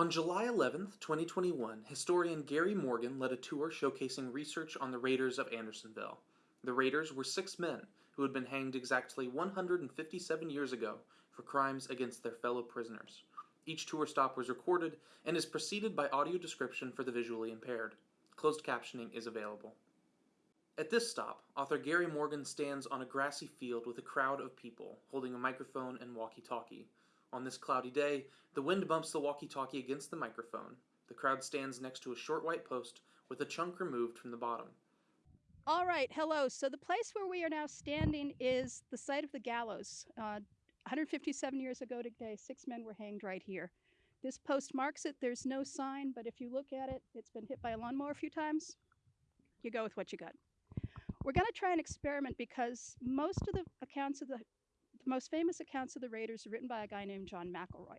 On July 11, 2021, historian Gary Morgan led a tour showcasing research on the Raiders of Andersonville. The Raiders were six men who had been hanged exactly 157 years ago for crimes against their fellow prisoners. Each tour stop was recorded and is preceded by audio description for the visually impaired. Closed captioning is available. At this stop, author Gary Morgan stands on a grassy field with a crowd of people holding a microphone and walkie-talkie. On this cloudy day, the wind bumps the walkie-talkie against the microphone. The crowd stands next to a short white post with a chunk removed from the bottom. All right, hello. So the place where we are now standing is the site of the gallows. Uh, 157 years ago today, six men were hanged right here. This post marks it. There's no sign, but if you look at it, it's been hit by a lawnmower a few times. You go with what you got. We're going to try an experiment because most of the accounts of the, the most famous accounts of the Raiders are written by a guy named John McElroy.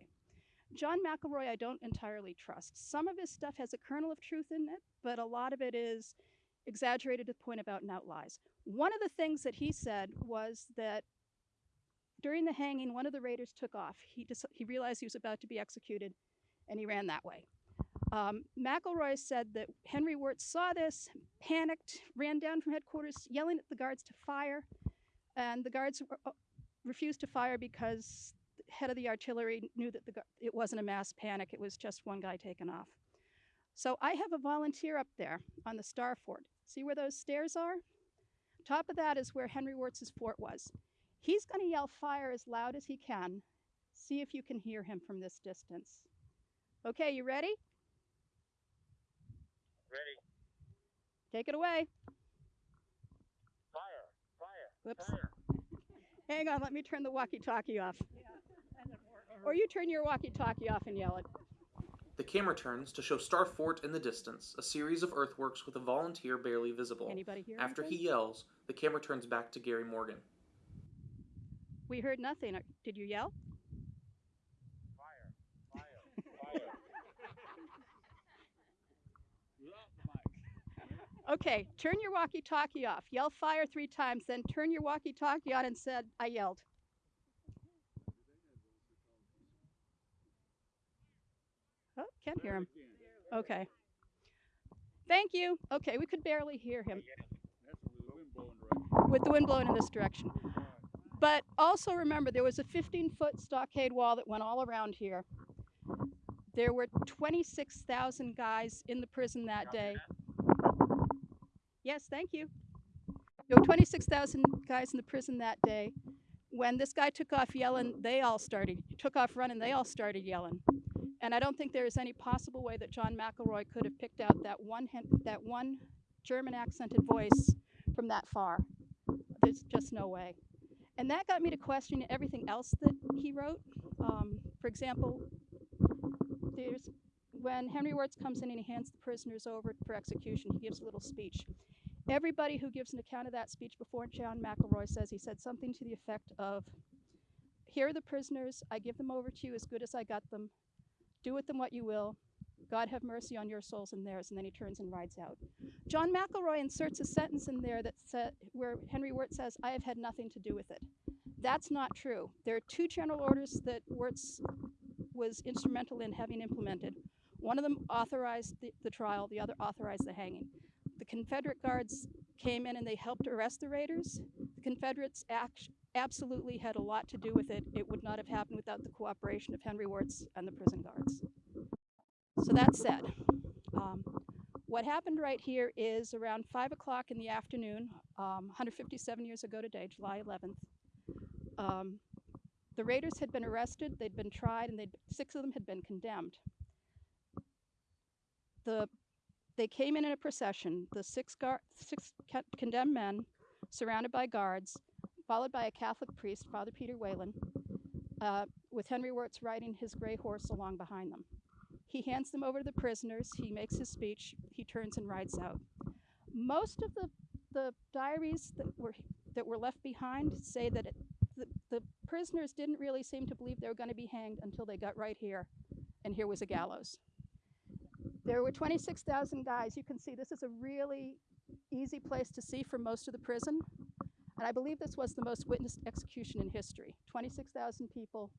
John McElroy, I don't entirely trust. Some of his stuff has a kernel of truth in it, but a lot of it is exaggerated to the point about and out lies. One of the things that he said was that during the hanging, one of the raiders took off. He, he realized he was about to be executed, and he ran that way. Um, McElroy said that Henry Wirz saw this, panicked, ran down from headquarters, yelling at the guards to fire, and the guards refused to fire because the head of the artillery knew that the, it wasn't a mass panic, it was just one guy taken off. So I have a volunteer up there on the Star Fort. See where those stairs are? Top of that is where Henry Wirz's fort was. He's going to yell fire as loud as he can. See if you can hear him from this distance. Okay, you ready? Ready. Take it away. Fire. Fire. Whoops. Fire. Hang on, let me turn the walkie-talkie off. Or you turn your walkie-talkie off and yell it. The camera turns to show Star Fort in the distance, a series of earthworks with a volunteer barely visible. Anybody hear After anything? he yells, the camera turns back to Gary Morgan. We heard nothing. Did you yell? Fire. Fire. Fire. Okay, turn your walkie-talkie off. Yell fire three times, then turn your walkie-talkie on and said, I yelled. Oh, can't hear him. Okay. Thank you. Okay, we could barely hear him with the wind blowing in this direction. But also remember, there was a 15-foot stockade wall that went all around here. There were 26,000 guys in the prison that day. Yes, thank you. There were 26,000 guys in the prison that day. When this guy took off yelling, they all started, took off running, they all started yelling. And I don't think there is any possible way that John McElroy could have picked out that one, that one German accented voice from that far. There's just no way. And that got me to question everything else that he wrote. Um, for example, there's when Henry Wirz comes in and he hands the prisoners over for execution, he gives a little speech. Everybody who gives an account of that speech before John McElroy says he said something to the effect of, here are the prisoners, I give them over to you as good as I got them. Do with them what you will. God have mercy on your souls and theirs, and then he turns and rides out. John McElroy inserts a sentence in there that said, where Henry Wirt says, I have had nothing to do with it. That's not true. There are two general orders that Wirz was instrumental in having implemented. One of them authorized the, the trial, the other authorized the hanging. The Confederate guards came in and they helped arrest the raiders. The Confederates absolutely had a lot to do with it. It would not have happened without the cooperation of Henry Wirz and the prison guards. So that said, um, what happened right here is around 5 o'clock in the afternoon, um, 157 years ago today, July 11th, um, the raiders had been arrested, they'd been tried, and six of them had been condemned. The, they came in in a procession, the six, six condemned men, surrounded by guards, followed by a Catholic priest, Father Peter Whelan, uh, with Henry Wirz riding his gray horse along behind them. He hands them over to the prisoners, he makes his speech, he turns and rides out. Most of the, the diaries that were, that were left behind say that it, the, the prisoners didn't really seem to believe they were going to be hanged until they got right here, and here was a gallows. There were 26,000 guys. You can see this is a really easy place to see for most of the prison. And I believe this was the most witnessed execution in history. 26,000 people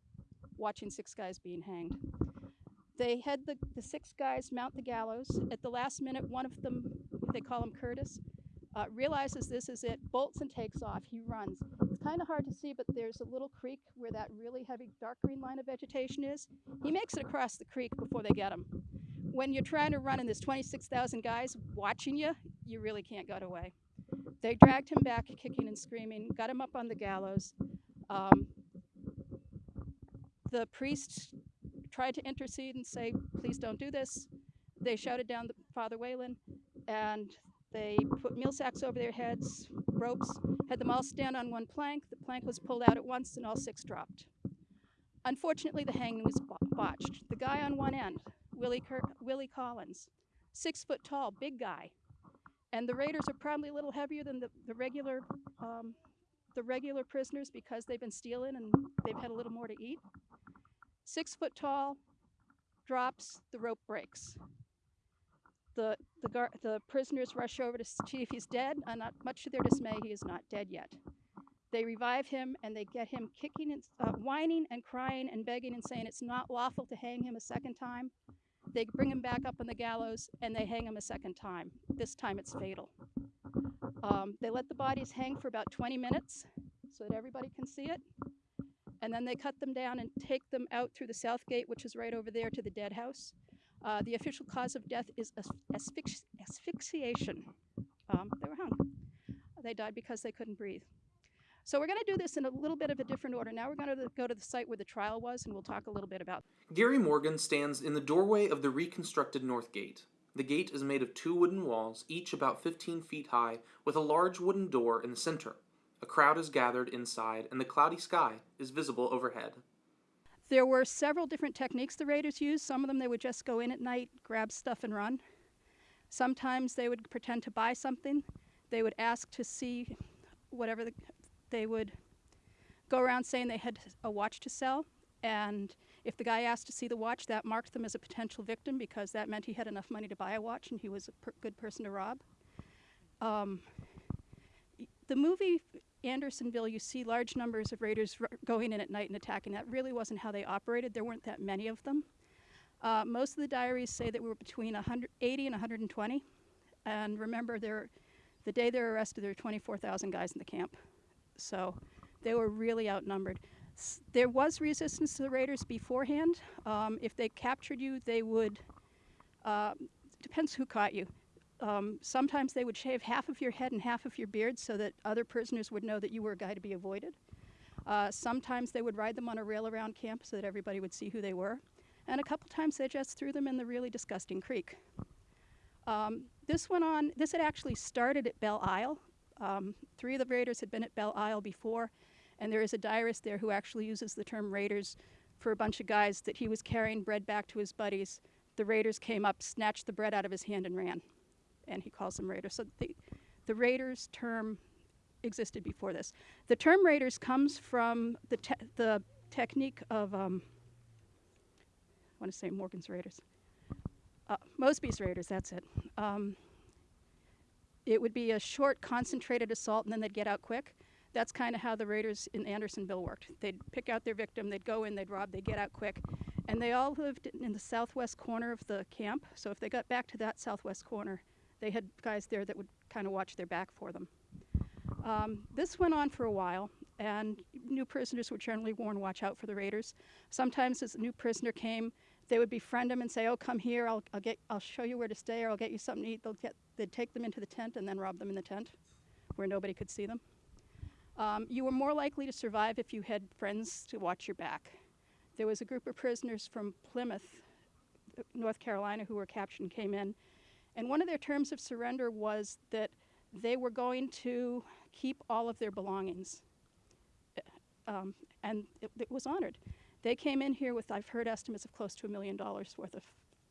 watching six guys being hanged. They had the, the six guys mount the gallows. At the last minute, one of them, they call him Curtis, uh, realizes this is it, bolts and takes off. He runs. It's kind of hard to see, but there's a little creek where that really heavy dark green line of vegetation is. He makes it across the creek before they get him. When you're trying to run and there's 26,000 guys watching you, you really can't get away. They dragged him back, kicking and screaming, got him up on the gallows. Um, the priest tried to intercede and say, please don't do this. They shouted down the Father Whelan and they put meal sacks over their heads, ropes, had them all stand on one plank. The plank was pulled out at once and all six dropped. Unfortunately, the hanging was botched. The guy on one end, Willie, Willie Collins, six foot tall, big guy. And the raiders are probably a little heavier than the, the regular um, the regular prisoners because they've been stealing and they've had a little more to eat. Six foot tall, drops, the rope breaks. The, the, the prisoners rush over to see if he's dead, and not much to their dismay, he is not dead yet. They revive him and they get him kicking and uh, whining and crying and begging and saying it's not lawful to hang him a second time. They bring him back up on the gallows and they hang him a second time. This time it's fatal. Um, they let the bodies hang for about 20 minutes so that everybody can see it. And then they cut them down and take them out through the south gate, which is right over there to the dead house. Uh, the official cause of death is as- asphyx- asphyxiation. Um, they were hung. They died because they couldn't breathe. So we're going to do this in a little bit of a different order. Now we're going to go to the site where the trial was, and we'll talk a little bit about. Gary Morgan stands in the doorway of the reconstructed North Gate. The gate is made of two wooden walls, each about 15 feet high, with a large wooden door in the center. A crowd is gathered inside, and the cloudy sky is visible overhead. There were several different techniques the raiders used. Some of them they would just go in at night, grab stuff, and run. Sometimes they would pretend to buy something. They would ask to see whatever the, they would go around saying they had a watch to sell. And if the guy asked to see the watch, that marked them as a potential victim because that meant he had enough money to buy a watch and he was a per- good person to rob. Um, the movie Andersonville, you see large numbers of raiders going in at night and attacking. That really wasn't how they operated. There weren't that many of them. Uh, most of the diaries say that we were between 180 and 120. And remember, there, the day they're arrested, there were 24,000 guys in the camp. So they were really outnumbered. S- There was resistance to the raiders beforehand. Um, if they captured you, they would, uh, depends who caught you. Um, sometimes they would shave half of your head and half of your beard so that other prisoners would know that you were a guy to be avoided. Uh, sometimes they would ride them on a rail around camp so that everybody would see who they were. And a couple times they just threw them in the really disgusting creek. Um, this went on, this had actually started at Belle Isle. Um, three of the raiders had been at Belle Isle before, and there is a diarist there who actually uses the term raiders for a bunch of guys that he was carrying bread back to his buddies. The raiders came up, snatched the bread out of his hand, and ran. And he calls them raiders. So the, the raiders term existed before this. The term raiders comes from the, te- the technique of, um, I want to say Morgan's raiders. Uh, Mosby's raiders, that's it. Um, it would be a short, concentrated assault, and then they'd get out quick. That's kind of how the raiders in Andersonville worked. They'd pick out their victim, they'd go in, they'd rob, they'd get out quick. And they all lived in the southwest corner of the camp. So if they got back to that southwest corner, they had guys there that would kind of watch their back for them. Um, this went on for a while, and new prisoners were generally warned, watch out for the raiders. Sometimes as a new prisoner came, they would befriend him and say, "Oh, come here. I'll, I'll get. I'll show you where to stay, or I'll get you something to eat." They'll get. They'd take them into the tent and then rob them in the tent, where nobody could see them. Um, you were more likely to survive if you had friends to watch your back. There was a group of prisoners from Plymouth, North Carolina, who were captured and came in, and one of their terms of surrender was that they were going to keep all of their belongings. Um, and it, it was honored. They came in here with, I've heard estimates of close to a million dollars worth of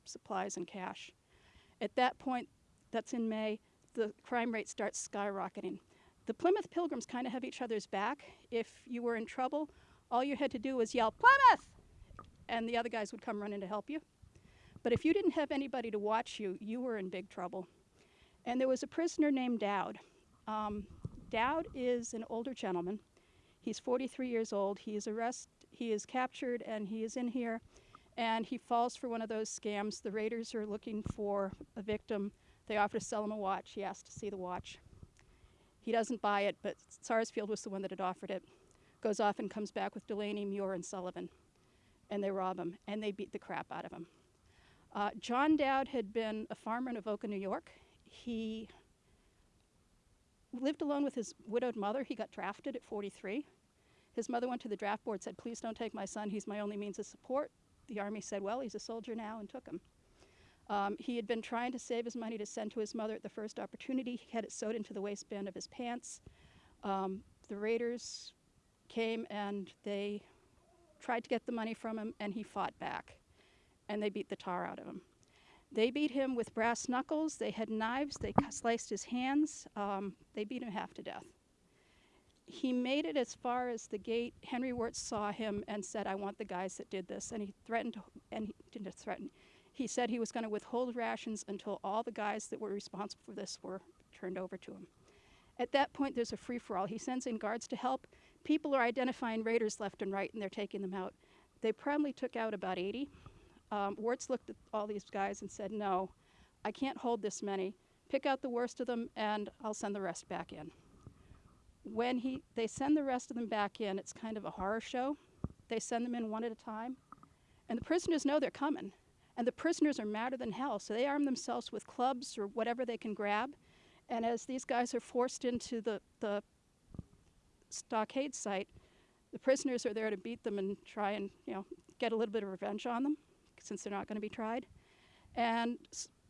supplies and cash. At that point, that's in May, the crime rate starts skyrocketing. The Plymouth Pilgrims kind of have each other's back. If you were in trouble, all you had to do was yell, Plymouth! And the other guys would come running to help you. But if you didn't have anybody to watch you, you were in big trouble. And there was a prisoner named Dowd. Um, Dowd is an older gentleman. He's 43 years old. He is arrested. He is captured, and he is in here. and he falls for one of those scams. The raiders are looking for a victim. They offer to sell him a watch. He asks to see the watch. He doesn't buy it, but Sarsfield was the one that had offered it. Goes off and comes back with Delaney, Muir, and Sullivan. And they rob him, and they beat the crap out of him. Uh, John Dowd had been a farmer in Avoca, New York. He lived alone with his widowed mother. He got drafted at 43. His mother went to the draft board, said, Please don't take my son. He's my only means of support. The Army said, Well, he's a soldier now, and took him. Um, he had been trying to save his money to send to his mother at the first opportunity. He had it sewed into the waistband of his pants. Um, the raiders came and they tried to get the money from him, and he fought back. And they beat the tar out of him. They beat him with brass knuckles. They had knives. They sliced his hands. Um, they beat him half to death. He made it as far as the gate. Henry Wirz saw him and said, I want the guys that did this. And he threatened, and he didn't threaten, he said he was going to withhold rations until all the guys that were responsible for this were turned over to him. At that point, there's a free for all. He sends in guards to help. People are identifying raiders left and right, and they're taking them out. They probably took out about 80. Um, Wirz looked at all these guys and said, No, I can't hold this many. Pick out the worst of them, and I'll send the rest back in. When he, they send the rest of them back in, it's kind of a horror show. They send them in one at a time, and the prisoners know they're coming. And the prisoners are madder than hell, so they arm themselves with clubs or whatever they can grab. And as these guys are forced into the, the stockade site, the prisoners are there to beat them and try and you know get a little bit of revenge on them, since they're not going to be tried. And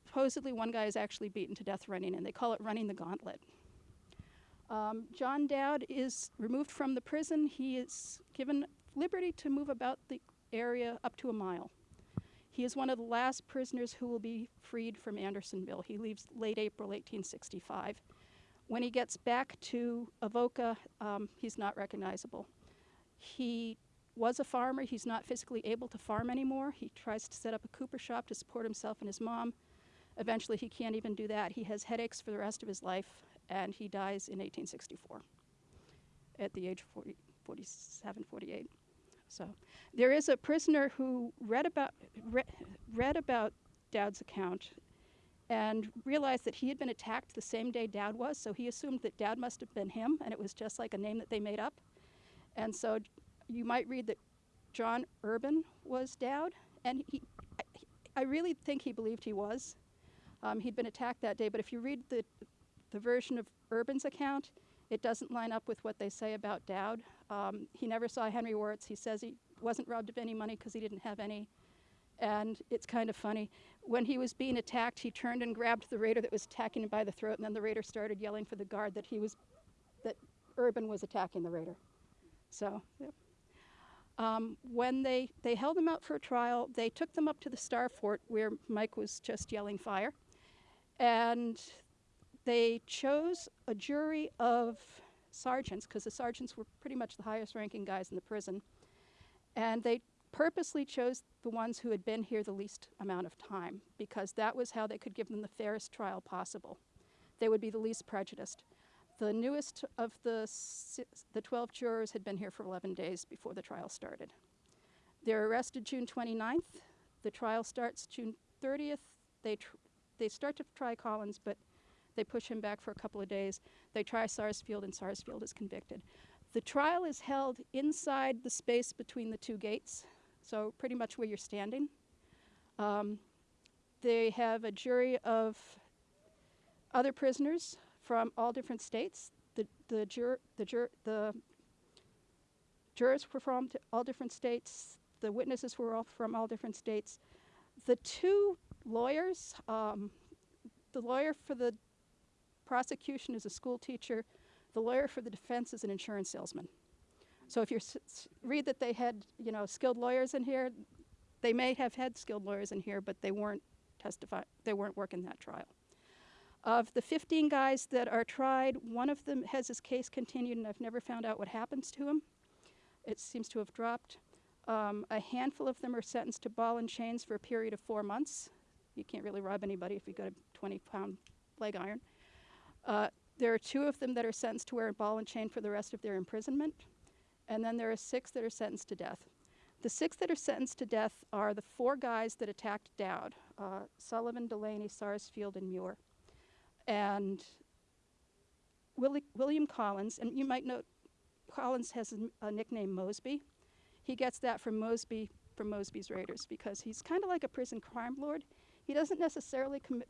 supposedly one guy is actually beaten to death running, and they call it running the gauntlet. Um, John Dowd is removed from the prison. He is given liberty to move about the area up to a mile. He is one of the last prisoners who will be freed from Andersonville. He leaves late April 1865. When he gets back to Avoca, um, he's not recognizable. He was a farmer. He's not physically able to farm anymore. He tries to set up a cooper shop to support himself and his mom. Eventually, he can't even do that. He has headaches for the rest of his life, and he dies in 1864 at the age of 40, 47, 48. So there is a prisoner who read about, re- read about Dowd's account and realized that he had been attacked the same day Dowd was, so he assumed that Dowd must have been him, and it was just like a name that they made up. And so you might read that John Urban was Dowd, and he, I, I really think he believed he was. Um, he'd been attacked that day, but if you read the, the version of Urban's account, it doesn't line up with what they say about Dowd. Um, he never saw Henry Wirz. He says he wasn't robbed of any money because he didn't have any. And it's kind of funny. When he was being attacked, he turned and grabbed the raider that was attacking him by the throat, and then the raider started yelling for the guard that he was, that Urban was attacking the raider. So. Um, when they, they held them out for a trial, they took them up to the Star Fort where Mike was just yelling fire. And they chose a jury of sergeants, because the sergeants were pretty much the highest ranking guys in the prison. And they purposely chose the ones who had been here the least amount of time, because that was how they could give them the fairest trial possible. They would be the least prejudiced. The newest of the, the 12 jurors had been here for 11 days before the trial started. They're arrested June 29th. The trial starts June 30th. They, they start to try Collins, but they push him back for a couple of days. They try Sarsfield, and Sarsfield is convicted. The trial is held inside the space between the two gates, so pretty much where you're standing. Um, they have a jury of other prisoners from all different states. The, the, jur- the, jur- the jurors were from all different states. The witnesses were all from all different states. The two lawyers, um, the lawyer for the prosecution is a school teacher. The lawyer for the defense is an insurance salesman. So if you read that they had, you know, skilled lawyers in here, they may have had skilled lawyers in here, but they weren't testify. They weren't working that trial. Of the 15 guys that are tried, one of them has his case continued, and I've never found out what happens to him. It seems to have dropped. Um, a handful of them are sentenced to ball and chains for a period of four months. You can't really rob anybody if you've got a 20 pound leg iron. Uh, there are two of them that are sentenced to wear a ball and chain for the rest of their imprisonment. And then there are six that are sentenced to death. The six that are sentenced to death are the four guys that attacked Dowd uh, Sullivan, Delaney, Sarsfield, and Muir. And William Collins, and you might note Collins has a nickname Mosby. He gets that from Mosby from Mosby's Raiders because he's kind of like a prison crime lord. He doesn't necessarily commit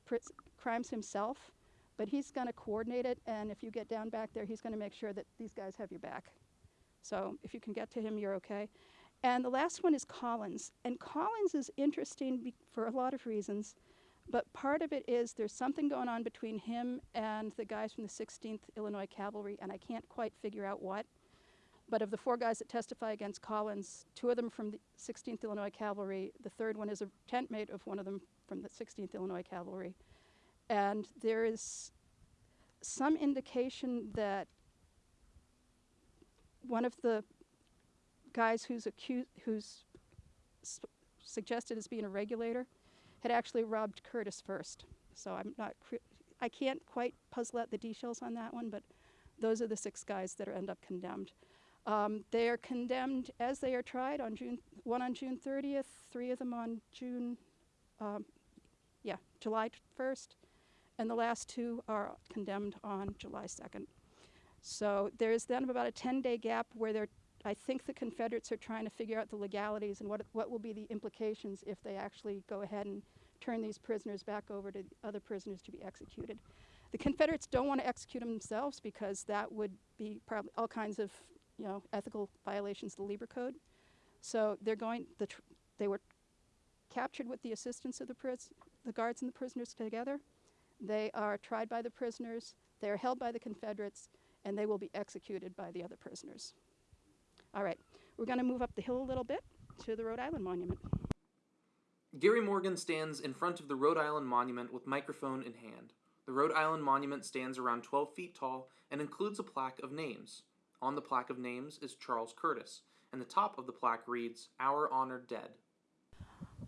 crimes himself, but he's going to coordinate it. And if you get down back there, he's going to make sure that these guys have your back. So if you can get to him, you're okay. And the last one is Collins. And Collins is interesting for a lot of reasons, but part of it is there's something going on between him and the guys from the 16th Illinois Cavalry, and I can't quite figure out what. But of the four guys that testify against Collins, two of them from the 16th Illinois Cavalry, the third one is a tent mate of one of them from the 16th Illinois Cavalry. And there is some indication that one of the guys who's accused, who's suggested as being a regulator, had actually robbed Curtis first. So I'm not, I can't quite puzzle out the details on that one, but those are the six guys that are end up condemned. Um, they are condemned as they are tried on June, one on June 30th, three of them on June, um, yeah, July 1st, and the last two are condemned on July 2nd. So there's then about a 10-day gap where they're, I think the Confederates are trying to figure out the legalities and what, what will be the implications if they actually go ahead and turn these prisoners back over to the other prisoners to be executed. The Confederates don't want to execute them themselves because that would be probably all kinds of, you know, ethical violations of the Lieber Code. So they're going, the they were captured with the assistance of the, the guards and the prisoners together. They are tried by the prisoners, they are held by the Confederates, and they will be executed by the other prisoners. All right, we're going to move up the hill a little bit to the Rhode Island Monument. Gary Morgan stands in front of the Rhode Island Monument with microphone in hand. The Rhode Island Monument stands around 12 feet tall and includes a plaque of names. On the plaque of names is Charles Curtis, and the top of the plaque reads, Our Honored Dead.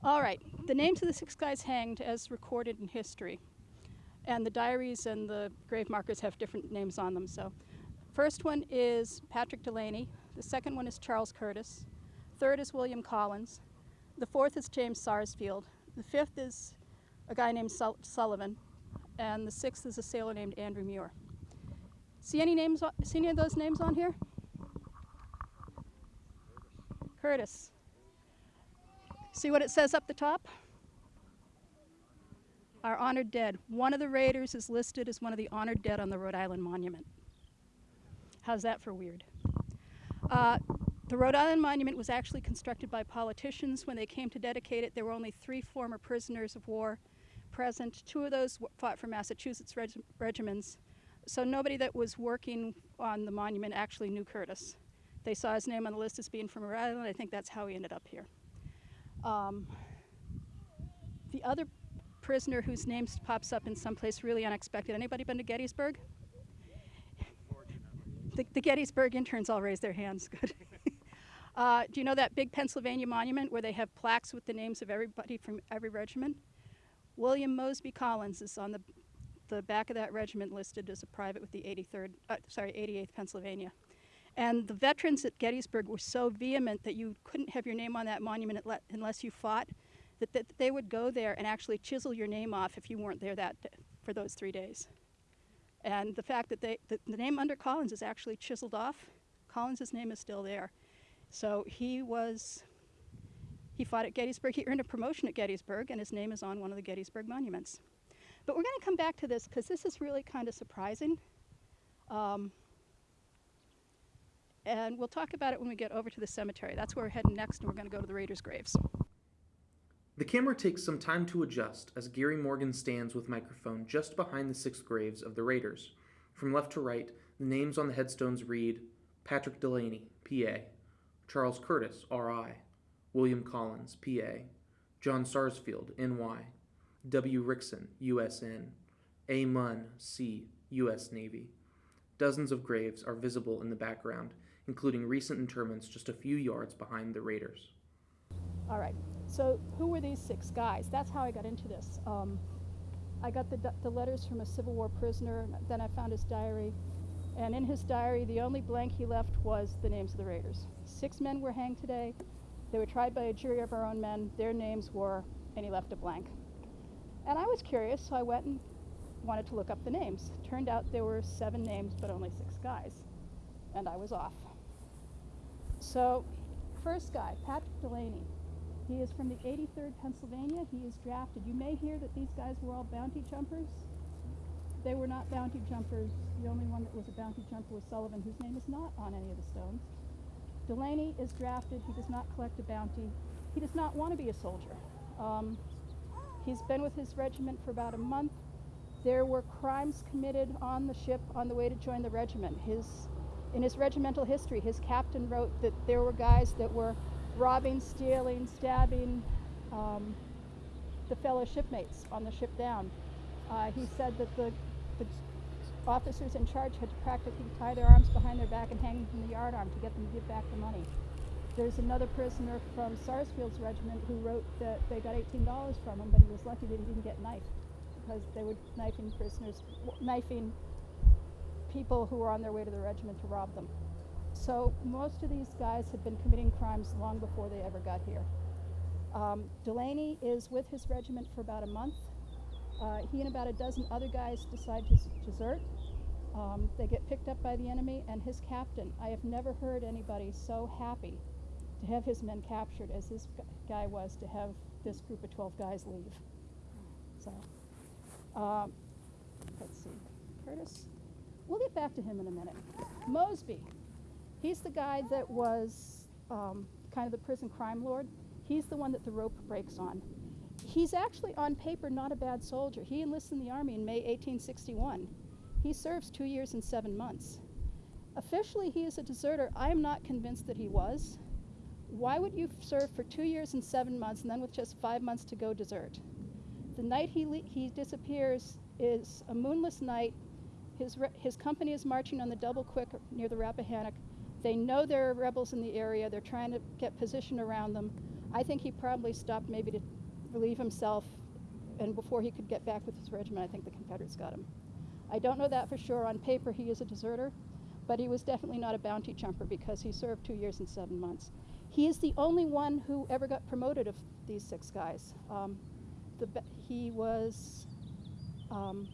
All right, the names of the six guys hanged as recorded in history. And the diaries and the grave markers have different names on them. So, first one is Patrick Delaney. The second one is Charles Curtis. Third is William Collins. The fourth is James Sarsfield. The fifth is a guy named Sul- Sullivan. And the sixth is a sailor named Andrew Muir. See any names? See any of those names on here? Curtis. See what it says up the top? Our honored dead. One of the raiders is listed as one of the honored dead on the Rhode Island Monument. How's that for weird? Uh, the Rhode Island Monument was actually constructed by politicians. When they came to dedicate it, there were only three former prisoners of war present. Two of those fought for Massachusetts reg- regiments. So nobody that was working on the monument actually knew Curtis. They saw his name on the list as being from Rhode Island. I think that's how he ended up here. Um, the other prisoner whose name pops up in some place really unexpected. Anybody been to Gettysburg? The, the Gettysburg interns all raise their hands. Good. uh, do you know that big Pennsylvania monument where they have plaques with the names of everybody from every regiment? William Mosby Collins is on the, the back of that regiment listed as a private with the 83rd, uh, sorry, 88th Pennsylvania. And the veterans at Gettysburg were so vehement that you couldn't have your name on that monument unless you fought, that, that they would go there and actually chisel your name off if you weren't there that d- for those three days. And the fact that they, the, the name under Collins is actually chiseled off, Collins's name is still there. So he was, he fought at Gettysburg. He earned a promotion at Gettysburg, and his name is on one of the Gettysburg monuments. But we're going to come back to this because this is really kind of surprising. Um, and we'll talk about it when we get over to the cemetery. That's where we're heading next, and we're going to go to the Raiders' graves. The camera takes some time to adjust as Gary Morgan stands with microphone just behind the six graves of the Raiders. From left to right, the names on the headstones read Patrick Delaney, PA, Charles Curtis, RI, William Collins, PA, John Sarsfield, NY, W. Rickson, USN, A. Munn, C., U.S. Navy. Dozens of graves are visible in the background, including recent interments just a few yards behind the Raiders. All right. So who were these six guys? That's how I got into this. Um, I got the, the letters from a Civil War prisoner. Then I found his diary. And in his diary, the only blank he left was the names of the raiders. Six men were hanged today. They were tried by a jury of our own men. Their names were, and he left a blank. And I was curious, so I went and wanted to look up the names. Turned out there were seven names, but only six guys. And I was off. So, first guy, Patrick Delaney. He is from the 83rd Pennsylvania. He is drafted. You may hear that these guys were all bounty jumpers. They were not bounty jumpers. The only one that was a bounty jumper was Sullivan, whose name is not on any of the stones. Delaney is drafted. He does not collect a bounty. He does not want to be a soldier. Um, he's been with his regiment for about a month. There were crimes committed on the ship on the way to join the regiment. His, in his regimental history, his captain wrote that there were guys that were robbing, stealing, stabbing um, the fellow shipmates on the ship down. Uh, he said that the, the officers in charge had to practically tie their arms behind their back and hang from the yardarm to get them to give back the money. There's another prisoner from Sarsfield's regiment who wrote that they got $18 from him, but he was lucky that he didn't get knifed because they were knifing prisoners, knifing people who were on their way to the regiment to rob them. So most of these guys had been committing crimes long before they ever got here. Um, Delaney is with his regiment for about a month. Uh, he and about a dozen other guys decide to desert. Um, they get picked up by the enemy, and his captain. I have never heard anybody so happy to have his men captured as this guy was to have this group of 12 guys leave. So, um, let's see. Curtis? We'll get back to him in a minute. Mosby. He's the guy that was um, kind of the prison crime lord. He's the one that the rope breaks on. He's actually, on paper, not a bad soldier. He enlists in the army in May 1861. He serves two years and seven months. Officially, he is a deserter. I am not convinced that he was. Why would you serve for two years and seven months and then, with just five months to go, desert? The night he, he disappears is a moonless night. His, his company is marching on the double quick near the Rappahannock. They know there are rebels in the area. They're trying to get position around them. I think he probably stopped maybe to relieve himself, and before he could get back with his regiment, I think the Confederates got him. I don't know that for sure. On paper, he is a deserter, but he was definitely not a bounty jumper because he served two years and seven months. He is the only one who ever got promoted of these six guys. Um, the, he was um,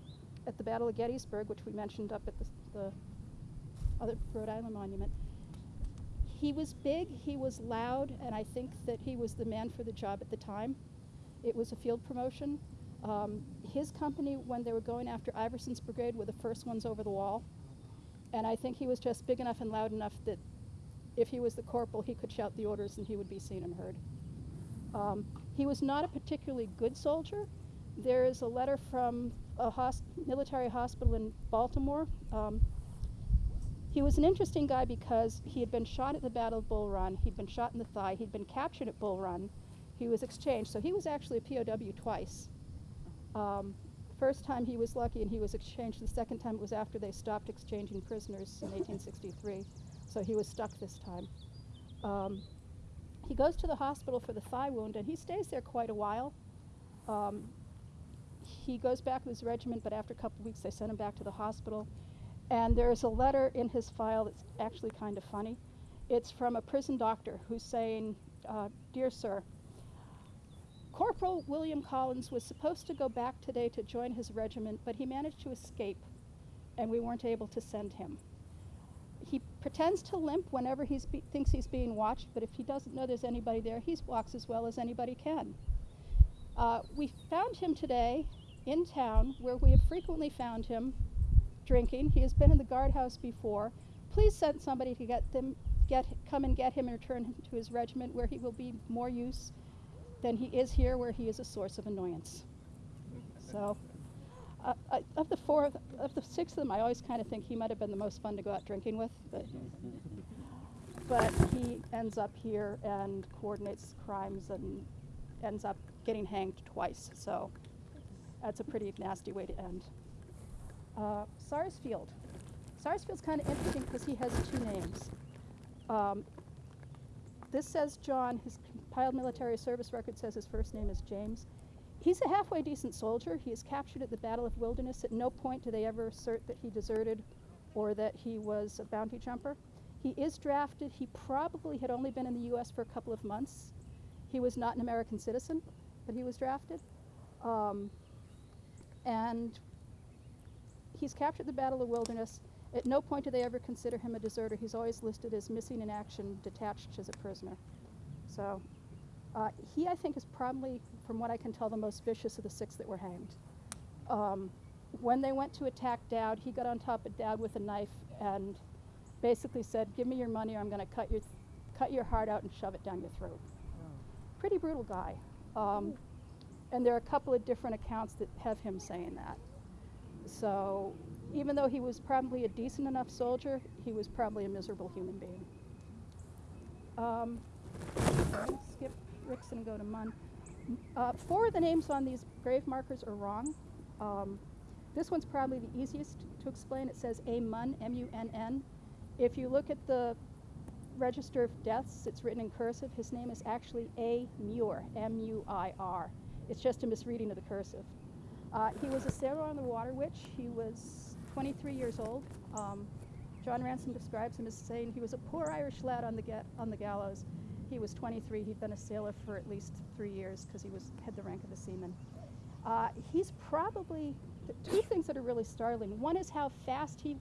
at the Battle of Gettysburg, which we mentioned up at the, the other Rhode Island monument. He was big, he was loud, and I think that he was the man for the job at the time. It was a field promotion. Um, his company, when they were going after Iverson's brigade, were the first ones over the wall. And I think he was just big enough and loud enough that if he was the corporal, he could shout the orders and he would be seen and heard. Um, he was not a particularly good soldier. There is a letter from a hos- military hospital in Baltimore. Um, he was an interesting guy because he had been shot at the Battle of Bull Run, he'd been shot in the thigh, he'd been captured at Bull Run, he was exchanged. So he was actually a POW twice. Um, first time he was lucky and he was exchanged. The second time it was after they stopped exchanging prisoners in 1863. So he was stuck this time. Um, he goes to the hospital for the thigh wound and he stays there quite a while. Um, he goes back with his regiment, but after a couple of weeks they send him back to the hospital. And there's a letter in his file that's actually kind of funny. It's from a prison doctor who's saying, uh, Dear Sir, Corporal William Collins was supposed to go back today to join his regiment, but he managed to escape, and we weren't able to send him. He pretends to limp whenever he thinks he's being watched, but if he doesn't know there's anybody there, he walks as well as anybody can. Uh, we found him today in town, where we have frequently found him drinking. He has been in the guardhouse before. Please send somebody to get them, get come and get him and return him to his regiment, where he will be more use than he is here, where he is a source of annoyance. So, uh, I, of the four, of the, of the six of them, I always kind of think he might have been the most fun to go out drinking with, but but he ends up here and coordinates crimes and ends up getting hanged twice. So that's a pretty nasty way to end. Uh, Sarsfield. Sarsfield's kind of interesting because he has two names. Um, this says John. His compiled military service record says his first name is James. He's a halfway decent soldier. He is captured at the Battle of Wilderness. At no point do they ever assert that he deserted or that he was a bounty jumper. He is drafted. He probably had only been in the U.S. for a couple of months. He was not an American citizen, but he was drafted. Um, and he's captured the Battle of Wilderness. At no point do they ever consider him a deserter. He's always listed as missing in action, detached as a prisoner. So uh, he, I think, is probably, from what I can tell, the most vicious of the six that were hanged. Um, when they went to attack Dowd, he got on top of Dowd with a knife and basically said, "Give me your money, or I'm going to cut your cut your heart out and shove it down your throat." Pretty brutal guy. Um, and there are a couple of different accounts that have him saying that. So even though he was probably a decent enough soldier, he was probably a miserable human being. Um, skip Ricks and go to Munn. Uh, four of the names on these grave markers are wrong. Um, this one's probably the easiest to explain. It says A Munn, M U N N. If you look at the register of deaths, it's written in cursive. His name is actually A Muir, M U I R. It's just a misreading of the cursive. Uh, he was a sailor on the Water Witch. He was 23 years old. Um, John Ransom describes him as saying he was a poor Irish lad on the, ga- on the gallows. He was 23. He'd been a sailor for at least three years because he was had the rank of a seaman. Uh, he's probably two things that are really startling. One is how fast he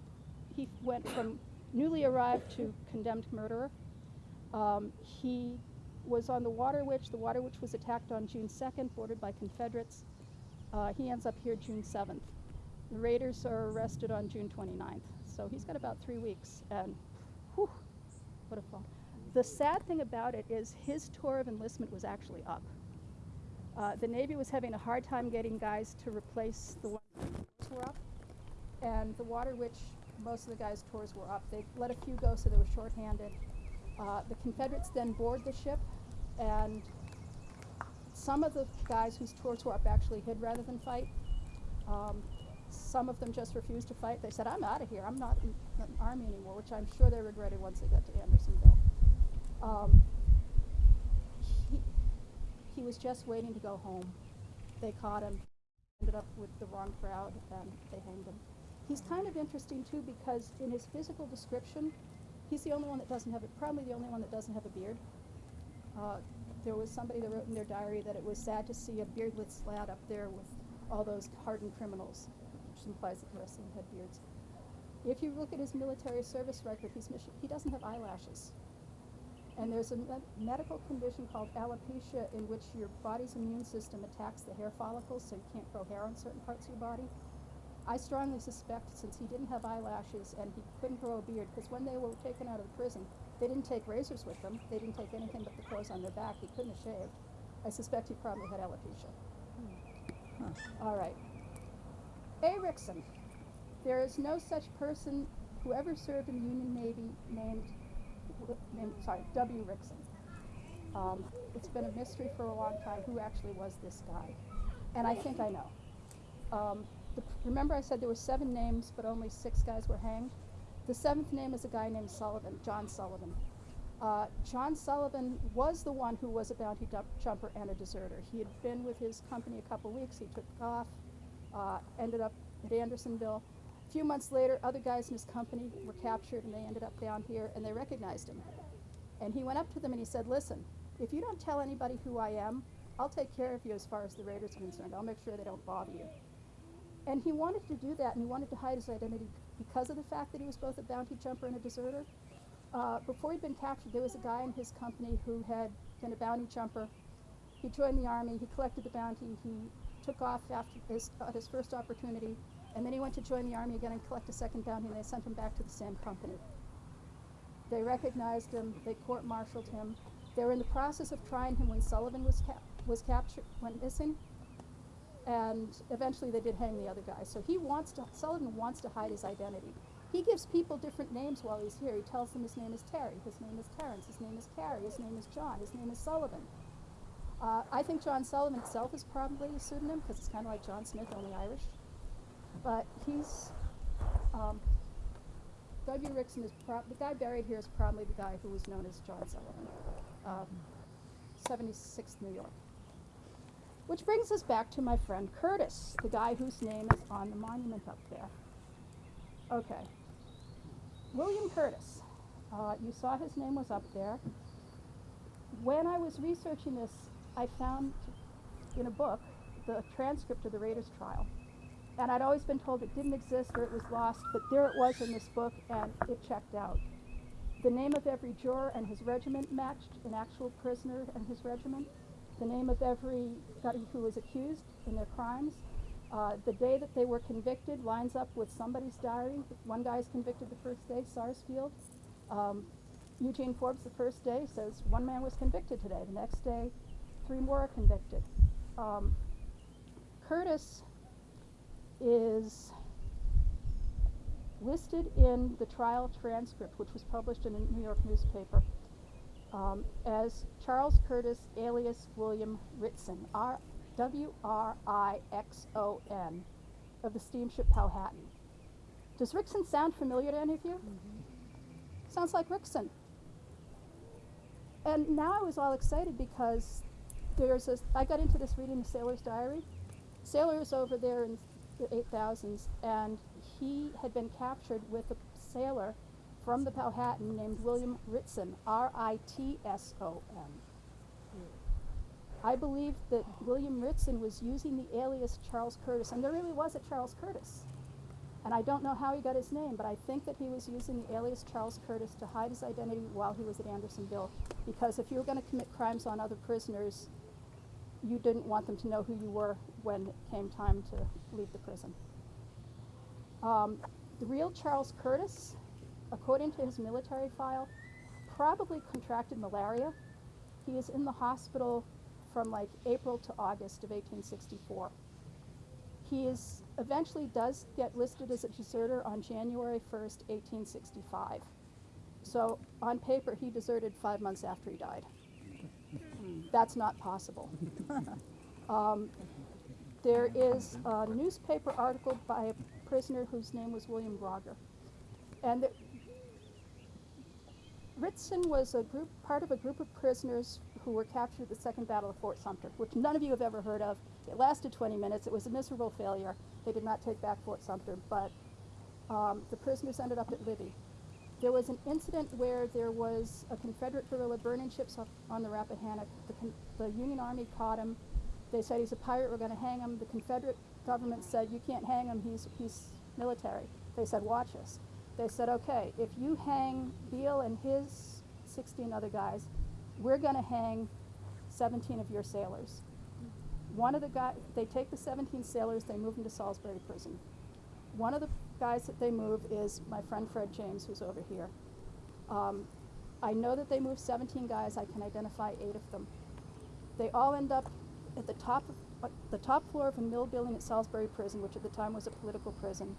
he went from newly arrived to condemned murderer. Um, he was on the Water Witch. The Water Witch was attacked on June 2nd, boarded by Confederates. Uh, he ends up here June 7th. The Raiders are arrested on June 29th. So he's got about three weeks. And whew, what a fall. The sad thing about it is his tour of enlistment was actually up. Uh, the Navy was having a hard time getting guys to replace the ones that were up. And the Water Witch, most of the guys' tours were up. They let a few go, so they were shorthanded. Uh, the Confederates then board the ship, and some of the guys whose tours were up actually hid rather than fight. Um, some of them just refused to fight. They said, I'm out of here. I'm not in the army anymore, which I'm sure they regretted once they got to Andersonville. Um, he, he was just waiting to go home. They caught him, ended up with the wrong crowd, and they hanged him. He's kind of interesting too because in his physical description, he's the only one that doesn't have it. Probably the only one that doesn't have a beard. Uh, there was somebody that wrote in their diary that it was sad to see a beardless lad up there with all those hardened criminals, which implies that the rest of them had beards. If you look at his military service record, he's mission, he doesn't have eyelashes. And there's a med- medical condition called alopecia in which your body's immune system attacks the hair follicles, so you can't grow hair on certain parts of your body. I strongly suspect, since he didn't have eyelashes and he couldn't grow a beard, because when they were taken out of the prison, they didn't take razors with them. They didn't take anything but the clothes on their back. He couldn't have shaved. I suspect he probably had alopecia. All right. A. Rickson. There is no such person who ever served in the Union Navy named, named sorry, W. Rickson. Um, it's been a mystery for a long time who actually was this guy. And I think I know. Um, the, remember I said there were seven names, but only six guys were hanged? The seventh name is a guy named Sullivan, John Sullivan. Uh, John Sullivan was the one who was a bounty jumper and a deserter. He had been with his company a couple weeks. He took off, uh, ended up at Andersonville. A few months later, other guys in his company were captured and they ended up down here and they recognized him. And he went up to them and he said, Listen, if you don't tell anybody who I am, I'll take care of you as far as the Raiders are concerned. I'll make sure they don't bother you. And he wanted to do that and he wanted to hide his identity because of the fact that he was both a bounty jumper and a deserter. Uh, before he'd been captured, there was a guy in his company who had been a bounty jumper. He joined the army, he collected the bounty, he took off after his, at his first opportunity, and then he went to join the army again and collect a second bounty, and they sent him back to the same company. They recognized him, they court martialed him. They were in the process of trying him when Sullivan was, was captured, went missing, and eventually they did hang the other guy. So he wants to, Sullivan wants to hide his identity. He gives people different names while he's here. He tells them his name is Terry, his name is Terrence, his name is Carrie, his name is John, his name is Sullivan. Uh, I think John Sullivan itself is probably a pseudonym because it's kind of like John Smith, only Irish. But he's, um, W. Rickson is the guy buried here is probably the guy who was known as John Sullivan, um, 76th New York. Which brings us back to my friend Curtis, the guy whose name is on the monument up there. Okay. William Curtis. Uh, you saw his name was up there. When I was researching this, I found in a book the transcript of the Raiders trial. And I'd always been told it didn't exist or it was lost, but there it was in this book and it checked out. The name of every juror and his regiment matched an actual prisoner and his regiment. The name of every who was accused in their crimes. Uh, the day that they were convicted lines up with somebody's diary. One guy is convicted the first day, Sarsfield. Um, Eugene Forbes, the first day, says one man was convicted today. The next day, three more are convicted. Um, Curtis is listed in the trial transcript, which was published in a New York newspaper, um, as Charles Curtis, alias William Rixon, R W R I X O N, of the steamship Powhatan. Does Rickson sound familiar to any of you? Sounds like Rickson. And now I was all excited because there's a, I got into this reading the Sailor's Diary. Sailor was over there in the 8000s, and he had been captured with a sailor from the Powhatan named William Ritson, R I T S O N. I believe that William Ritson was using the alias Charles Curtis, and there really was a Charles Curtis. And I don't know how he got his name, but I think that he was using the alias Charles Curtis to hide his identity while he was at Andersonville. Because if you were going to commit crimes on other prisoners, you didn't want them to know who you were when it came time to leave the prison. Um, the real Charles Curtis, according to his military file, probably contracted malaria. He is in the hospital from like April to August of 1864. He is eventually does get listed as a deserter on January 1st, 1865. So on paper, he deserted five months after he died. That's not possible. um, there is a newspaper article by a prisoner whose name was William Grogger. And Ritson was a group, part of a group of prisoners who were captured at the Second Battle of Fort Sumter, which none of you have ever heard of. It lasted 20 minutes. It was a miserable failure. They did not take back Fort Sumter, but um, the prisoners ended up at Libby. There was an incident where there was a Confederate guerrilla burning ships on the Rappahannock. The, the Union Army caught him. They said he's a pirate. We're going to hang him. The Confederate government said you can't hang him. He's he's military. They said watch us. They said okay, if you hang Beall and his 16 other guys, we're going to hang 17 of your sailors. One of the guys, they take the 17 sailors, they move them to Salisbury Prison. One of the guys that they move is my friend Fred James, who's over here. Um, I know that they moved 17 guys. I can identify eight of them. They all end up at the top of uh, the top floor of a mill building at Salisbury Prison, which at the time was a political prison.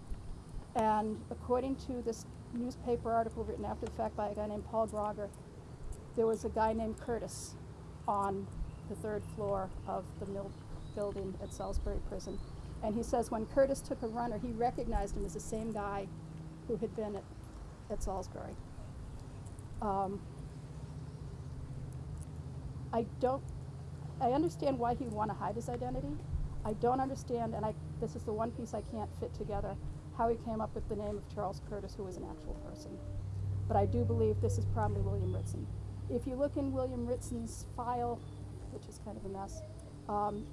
And according to this newspaper article written after the fact by a guy named Paul Grogger, there was a guy named Curtis on the third floor of the mill building at Salisbury Prison. And he says when Curtis took a runner, he recognized him as the same guy who had been at, at Salisbury. Um, I don't, I understand why he would want to hide his identity. I don't understand, and I, this is the one piece I can't fit together, how he came up with the name of Charles Curtis, who was an actual person. But I do believe this is probably William Ritson. If you look in William Ritson's file, which is kind of a mess, um,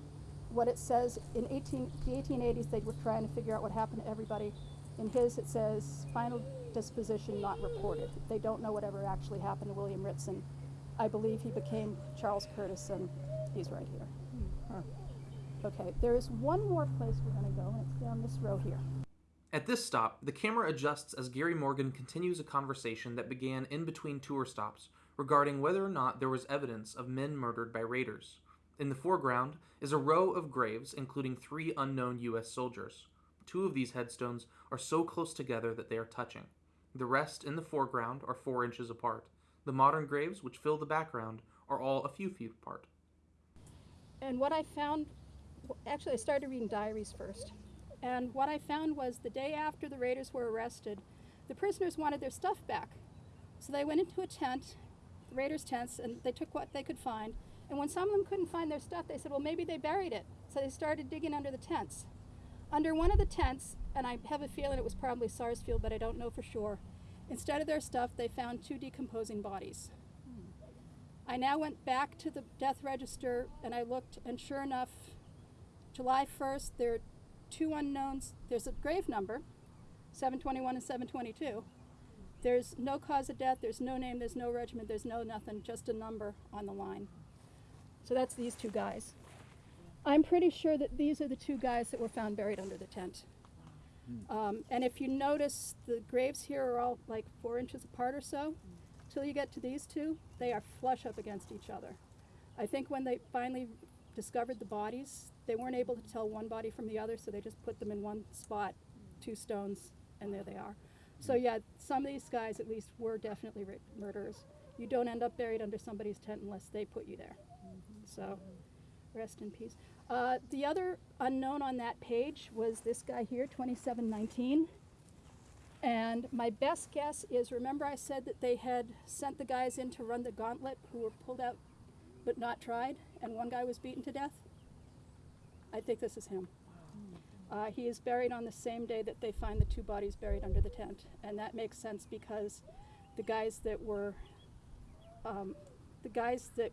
what it says in 18, the 1880s, they were trying to figure out what happened to everybody. In his, it says final disposition not reported. They don't know whatever actually happened to William Ritson. I believe he became Charles Curtis, and he's right here. Okay, there is one more place we're going to go, and it's down this row here. At this stop, the camera adjusts as Gary Morgan continues a conversation that began in between tour stops regarding whether or not there was evidence of men murdered by raiders. In the foreground is a row of graves, including three unknown U.S. soldiers. Two of these headstones are so close together that they are touching. The rest in the foreground are four inches apart. The modern graves, which fill the background, are all a few feet apart. And what I found, actually, I started reading diaries first. And what I found was the day after the raiders were arrested, the prisoners wanted their stuff back. So they went into a tent, the raiders' tents, and they took what they could find. And when some of them couldn't find their stuff, they said, well, maybe they buried it. So they started digging under the tents. Under one of the tents, and I have a feeling it was probably Sarsfield, but I don't know for sure, Instead of their stuff, they found two decomposing bodies. I now went back to the death register and I looked, and sure enough, July 1st, there two unknowns. There's a grave number, 721 and 722. There's no cause of death, there's no name, there's no regiment, there's no nothing, just a number on the line. So that's these two guys. I'm pretty sure that these are the two guys that were found buried under the tent. Um, and if you notice, the graves here are all like four inches apart or so. Till you get to these two, they are flush up against each other. I think when they finally discovered the bodies, they weren't able to tell one body from the other, so they just put them in one spot, two stones, and there they are. So yeah, some of these guys at least were definitely murderers. You don't end up buried under somebody's tent unless they put you there. So, rest in peace. Uh, the other unknown on that page was this guy here, 2719. And my best guess is remember, I said that they had sent the guys in to run the gauntlet who were pulled out but not tried, and one guy was beaten to death? I think this is him. Uh, he is buried on the same day that they find the two bodies buried under the tent. And that makes sense because the guys that were, um, the guys that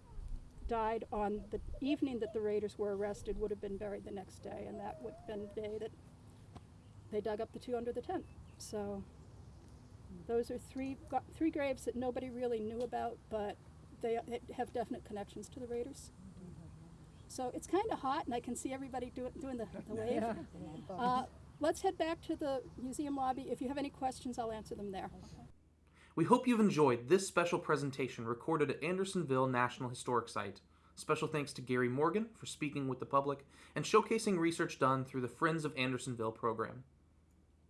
died on the evening that the raiders were arrested would have been buried the next day, and that would have been the day that they dug up the two under the tent. So those are three three graves that nobody really knew about, but they, they have definite connections to the raiders. So it's kind of hot, and I can see everybody do, doing the, the wave. Uh, let's head back to the museum lobby. If you have any questions, I'll answer them there. We hope you've enjoyed this special presentation recorded at Andersonville National Historic Site. Special thanks to Gary Morgan for speaking with the public and showcasing research done through the Friends of Andersonville program.